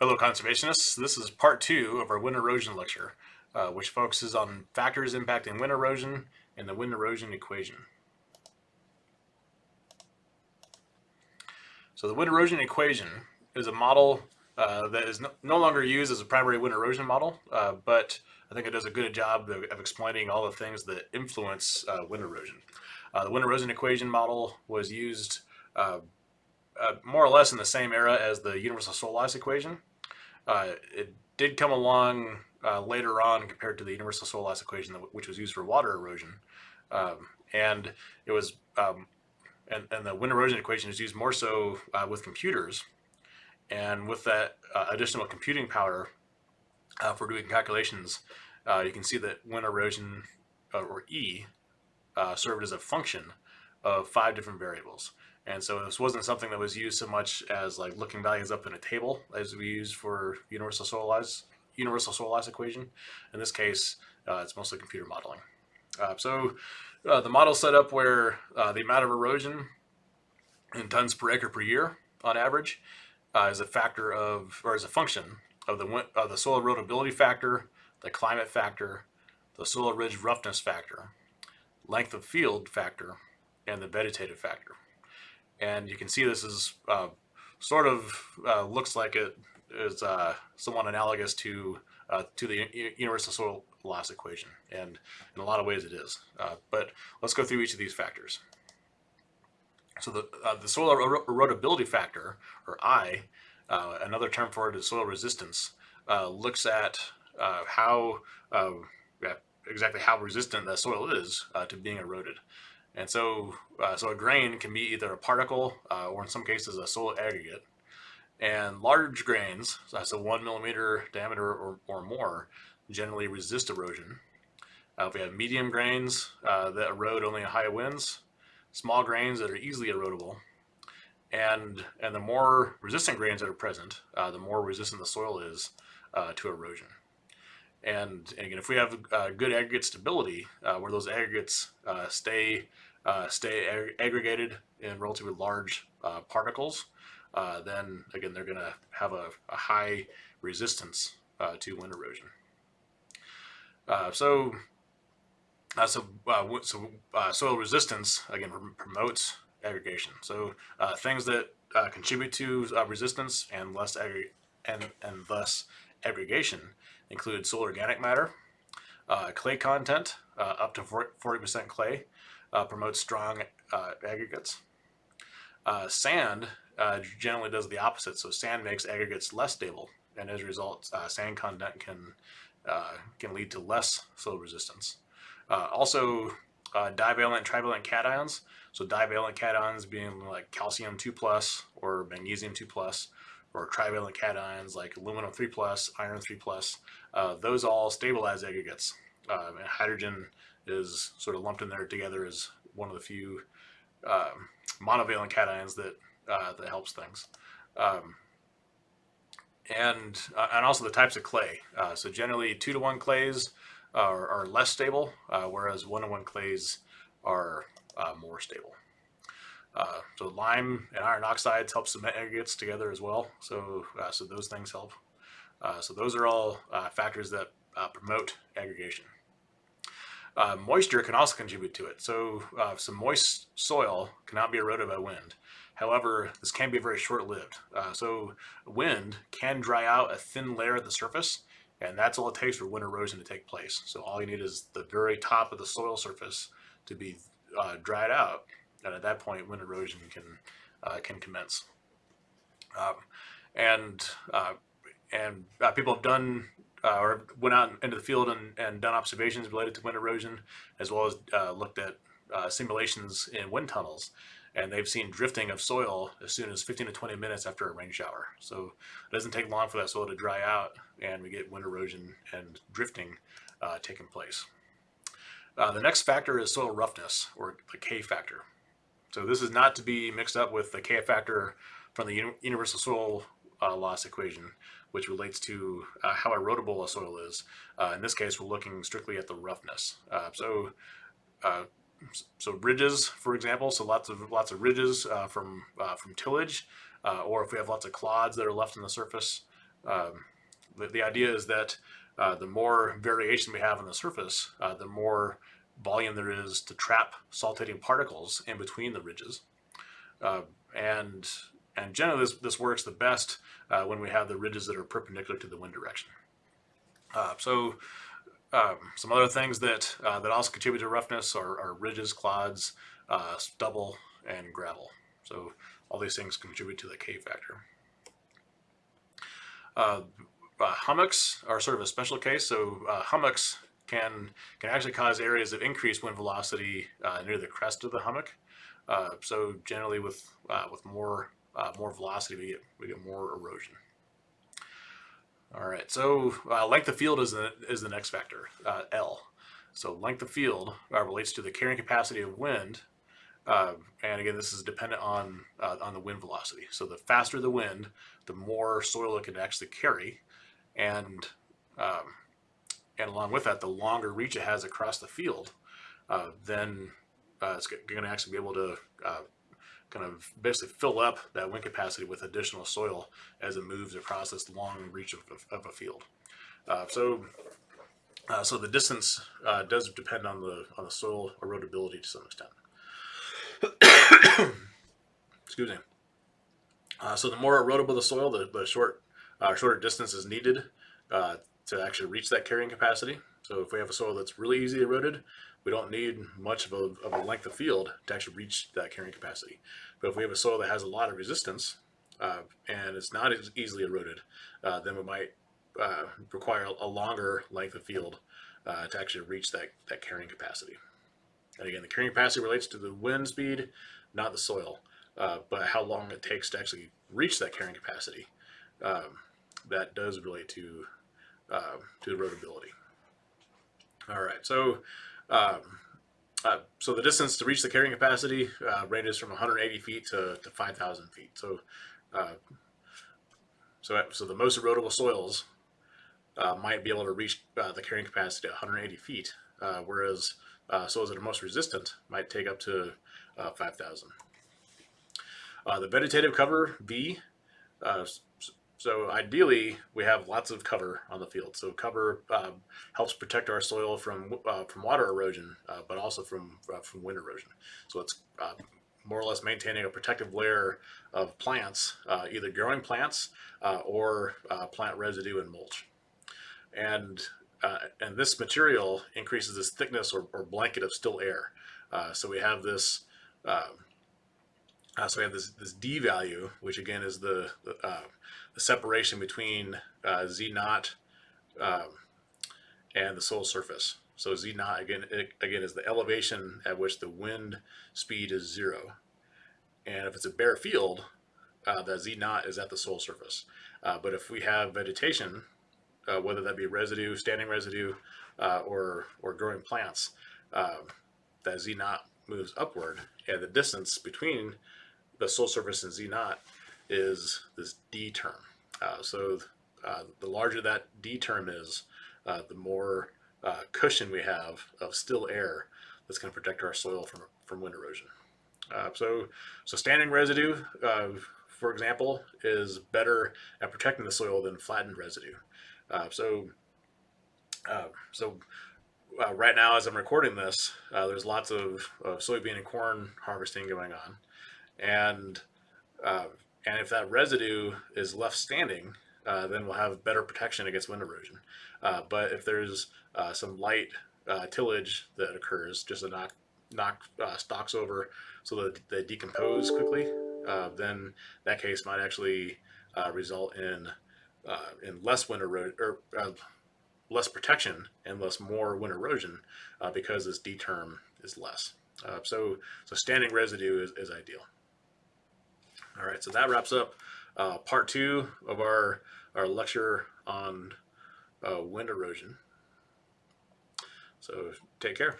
Hello conservationists, this is part two of our wind erosion lecture, uh, which focuses on factors impacting wind erosion and the wind erosion equation. So the wind erosion equation is a model uh, that is no, no, longer used as a primary wind erosion model, uh, but I think it does a good job of, of explaining all the things that influence uh, wind erosion. Uh, the wind erosion equation model was used uh, uh, more or less in the same era as the universal soil loss equation. Uh, it did come along uh, later on compared to the universal soil loss equation, which was used for water erosion. Um, and it was, um, and, and the wind erosion equation is used more so uh, with computers. And with that uh, additional computing power uh, for doing calculations, you can see that wind erosion, or E, served as a function of five different variables. And so this wasn't something that was used so much as like looking values up in a table as we use for universal soil loss, universal soil loss equation. In this case, uh, it's mostly computer modeling. Uh, so uh, the model set up where uh, the amount of erosion in tons per acre per year on average uh, is a factor of, or is a function of the, of the soil erodibility factor, the climate factor, the soil ridge roughness factor, length of field factor, and the vegetative factor. And you can see this is uh, sort of uh, looks like it is uh, somewhat analogous to uh, to the universal soil loss equation. And in a lot of ways it is. Uh, but let's go through each of these factors. So the, uh, the soil er erodibility factor, or I, another term for it is soil resistance, looks at how exactly how resistant the soil is to being eroded. And so, uh, so a grain can be either a particle uh, or in some cases a soil aggregate. And large grains, so one millimeter diameter or, or more, generally resist erosion. Uh, we have medium grains uh, that erode only in high winds, small grains that are easily erodible, and and the more resistant grains that are present, uh, the more resistant the soil is uh, to erosion. And, and, again, if we have good aggregate stability, where those aggregates stay uh, stay ag aggregated in relatively large uh, particles, uh, then again, they're going to have a, a, high resistance uh, to wind erosion. Uh, so, uh, so, so soil resistance again promotes aggregation. So things that contribute to resistance and less and and thus aggregation include soil organic matter, clay content up to 40% clay, uh, promotes strong uh, aggregates. Uh, sand uh, generally does the opposite, so sand makes aggregates less stable, and as a result, uh, sand content can uh, can lead to less soil resistance. also, divalent and trivalent cations. So divalent cations being like calcium 2 plus or magnesium 2 plus, or trivalent cations like aluminum 3 plus, iron 3 plus. those all stabilize aggregates. Hydrogen is sort of lumped in there together as one of the few um, monovalent cations that uh, that helps things. Um, and uh, and also the types of clay. Uh, so generally two to one clays are, are less stable, uh, whereas one to one clays are uh, more stable. Uh, so lime and iron oxides help cement aggregates together as well. So so those things help. so those are all factors that promote aggregation. Uh, moisture can also contribute to it. So uh, some moist soil cannot be eroded by wind. However, this can be very short-lived. Uh, so wind can dry out a thin layer at the surface, and that's all it takes for wind erosion to take place. So all you need is the very top of the soil surface to be uh, dried out, and at that point, wind erosion can uh, can commence. Um, and uh, and people have done uh, or went out into the field and, and done observations related to wind erosion, as well as uh, looked at uh, simulations in wind tunnels. And they've seen drifting of soil as soon as 15 to 20 minutes after a rain shower. So it doesn't take long for that soil to dry out and we get wind erosion and drifting uh, taking place. Uh, the next factor is soil roughness, or the K factor. So this is not to be mixed up with the K factor from the universal soil uh, loss equation, which relates to uh, how erodible a soil is. Uh, in this case, we're looking strictly at the roughness. Uh, so, uh, so ridges, for example, so lots of lots of ridges uh, from from tillage, or if we have lots of clods that are left on the surface um, the, the idea is that the more variation we have on the surface, the more volume there is to trap saltating particles in between the ridges. Uh, and and generally this, this works the best uh, when we have the ridges that are perpendicular to the wind direction. Uh, so um, some other things that uh, that also contribute to roughness are, are ridges, clods, stubble, and gravel. So all these things contribute to the K factor. Uh, uh, hummocks are sort of a special case. So uh, hummocks can can actually cause areas of increased wind velocity uh, near the crest of the hummock. Uh, so generally, with uh, with more more velocity, we get we get more erosion. All right. So length of field is the is the next factor, L. So length of field relates to the carrying capacity of wind uh, and again, this is dependent on uh, on the wind velocity. So the faster the wind, the more soil it can actually carry, and um, and along with that, the longer reach it has across the field, uh, then uh, it's going to actually be able to uh, kind of basically fill up that wind capacity with additional soil as it moves across this long reach of, of, of a field. Uh, so. so the distance does depend on the on the soil erodibility to some extent. Excuse me. Uh, so the more erodible the soil, the, the short, uh, shorter distance is needed uh, to actually reach that carrying capacity. So if we have a soil that's really easily eroded, we don't need much of a, of a length of field to actually reach that carrying capacity. But if we have a soil that has a lot of resistance uh, and it's not as easily eroded, uh, then we might uh, require a longer length of field to actually reach that, that carrying capacity. And again, the carrying capacity relates to the wind speed, not the soil, uh, but how long it takes to actually reach that carrying capacity. Um, that does relate to uh, to erodibility. All right, so um, uh, so the distance to reach the carrying capacity uh, ranges from 180 feet to, to 5,000 feet. So uh, so so the most erodible soils uh, might be able to reach the carrying capacity at 180 feet, whereas uh, soils that are most resistant might take up to uh, 5,000. Uh, the vegetative cover, V uh, so ideally we have lots of cover on the field. So cover um, helps protect our soil from uh, from water erosion, uh, but also from from wind erosion. So it's more or less maintaining a protective layer of plants, either growing plants or plant residue and mulch. And uh, and this material increases this thickness or, or blanket of still air. Uh, so we have this, um, uh, so we have this, this D value, which again is the, the, uh, the separation between uh, Z naught um, and the soil surface. So Z naught again, it, again is the elevation at which the wind speed is zero. And if it's a bare field, uh, that Z naught is at the soil surface. but if we have vegetation, uh, whether that be residue, standing residue, uh, or, or growing plants, uh, that Z naught moves upward, and the distance between the soil surface in Z naught is this D term. Uh, so uh, the larger that D term is, uh, the more cushion we have of still air that's going to protect our soil from, from wind erosion. so, so standing residue, for example, is better at protecting the soil than flattened residue. Uh, so, uh, so uh, right now, as I'm recording this, uh, there's lots of, of, soybean and corn harvesting going on, and uh, and if that residue is left standing, uh, then we'll have better protection against wind erosion. but if there's some light tillage that occurs, just to knock knock stalks over so that they decompose quickly, then that case might actually result in uh, in less wind erosion or uh, less protection and less more wind erosion uh, because this D term is less. Uh, so, so standing residue is, is ideal. All right, so that wraps up uh, part two of our, our lecture on uh, wind erosion. So take care.